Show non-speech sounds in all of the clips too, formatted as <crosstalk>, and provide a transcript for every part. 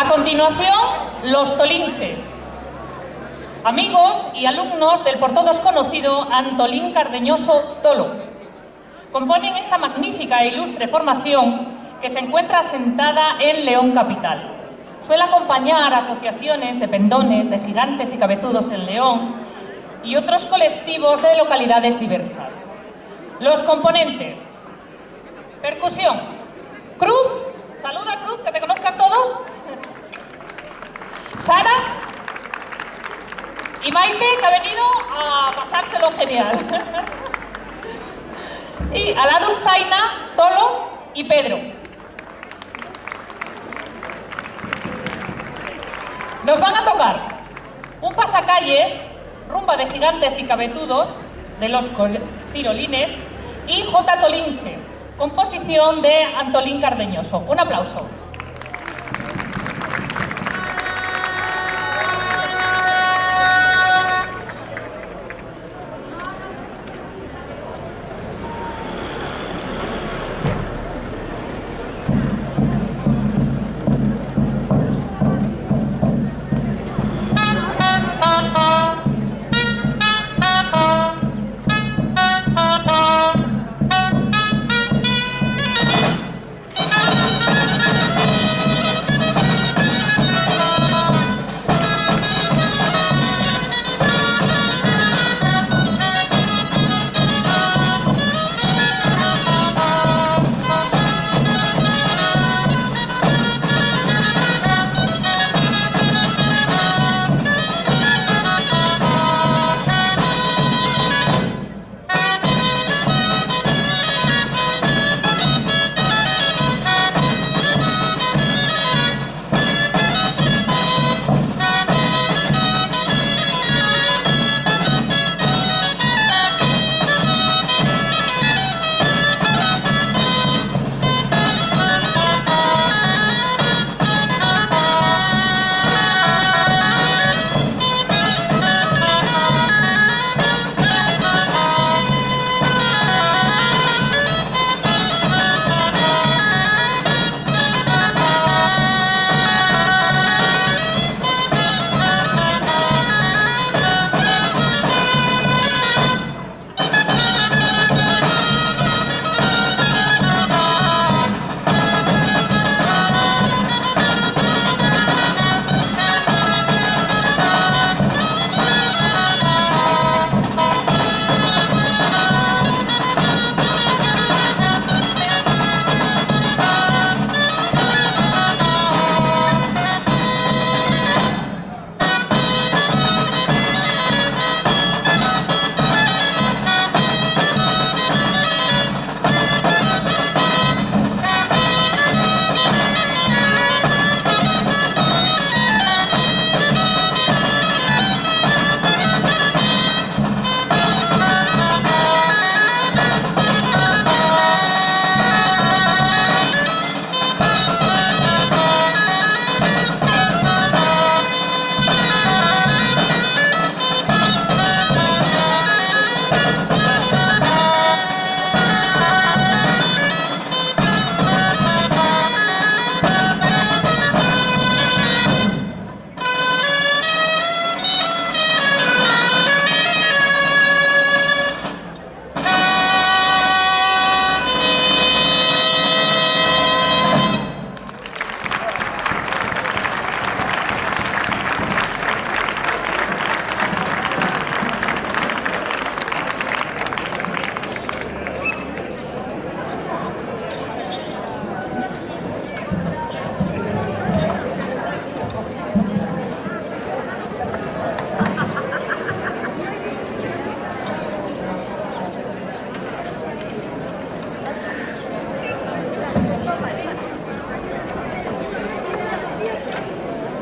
A continuación, los tolinches. Amigos y alumnos del por todos conocido Antolín Cardeñoso Tolo. Componen esta magnífica e ilustre formación que se encuentra sentada en León Capital. Suele acompañar asociaciones de pendones, de gigantes y cabezudos en León y otros colectivos de localidades diversas. Los componentes. Percusión. Cruz. Saluda Cruz, que te conozcan todos. Sara y Maite, que ha venido a pasárselo genial. <laughs> y a la dulzaina, Tolo y Pedro. Nos van a tocar un pasacalles, rumba de gigantes y cabezudos, de los cirolines, y J. Tolinche, composición de Antolín Cardeñoso. Un aplauso.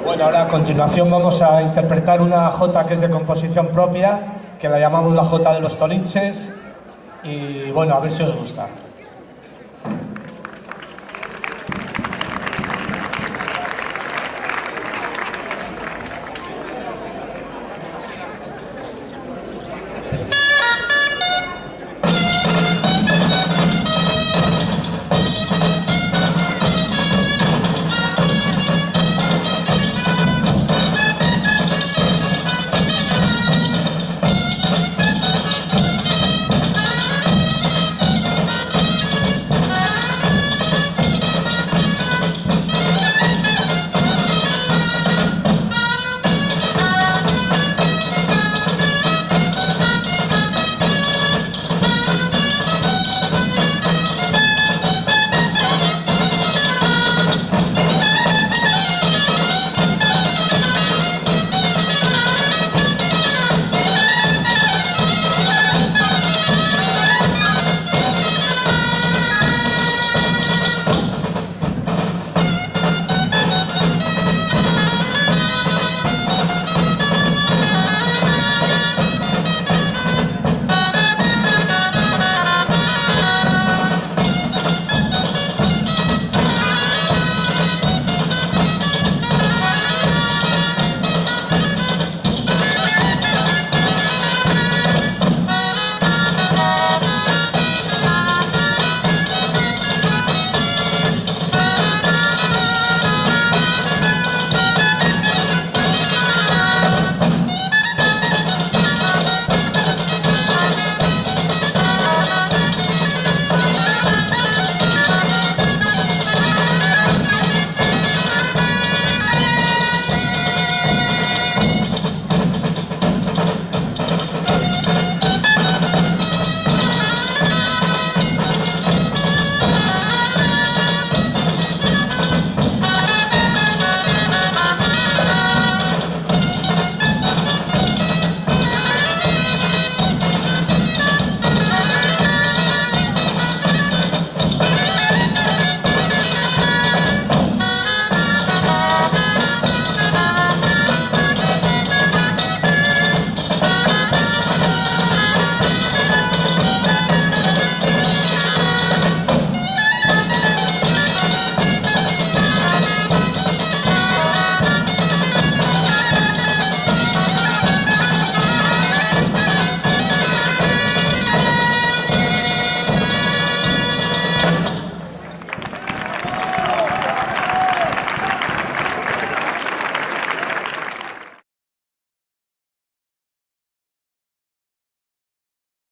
Bueno, ahora a continuación vamos a interpretar una jota que es de composición propia, que la llamamos la jota de los tolinches, y bueno, a ver si os gusta.